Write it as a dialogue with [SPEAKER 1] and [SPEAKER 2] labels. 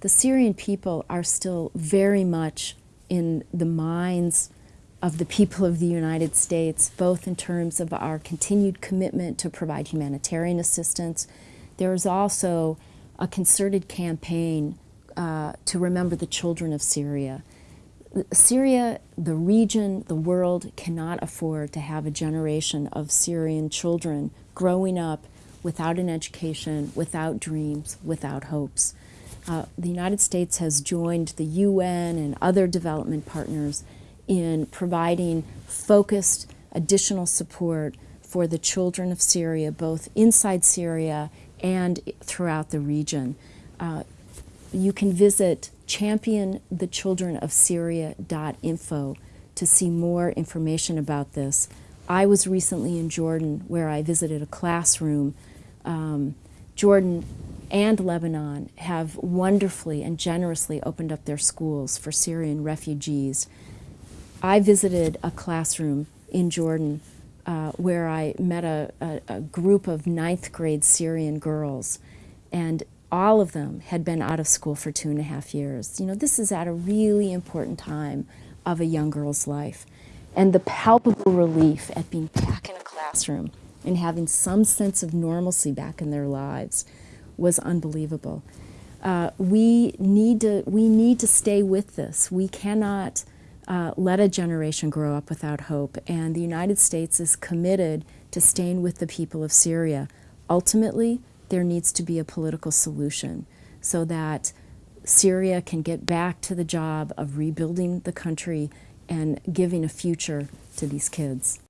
[SPEAKER 1] The Syrian people are still very much in the minds of the people of the United States, both in terms of our continued commitment to provide humanitarian assistance. There is also a concerted campaign uh, to remember the children of Syria. Syria, the region, the world cannot afford to have a generation of Syrian children growing up without an education, without dreams, without hopes. Uh, the United States has joined the UN and other development partners in providing focused additional support for the children of Syria, both inside Syria and throughout the region. Uh, you can visit championthechildrenofsyria.info to see more information about this. I was recently in Jordan where I visited a classroom. Um, Jordan and Lebanon have wonderfully and generously opened up their schools for Syrian refugees. I visited a classroom in Jordan uh, where I met a, a, a, group of ninth grade Syrian girls, and all of them had been out of school for two and a half years. You know, this is at a really important time of a young girl's life. And the palpable relief at being back in a classroom and having some sense of normalcy back in their lives was unbelievable. Uh, we need to we need to stay with this. We cannot uh, let a generation grow up without hope. And the United States is committed to staying with the people of Syria. Ultimately, there needs to be a political solution so that Syria can get back to the job of rebuilding the country and giving a future to these kids.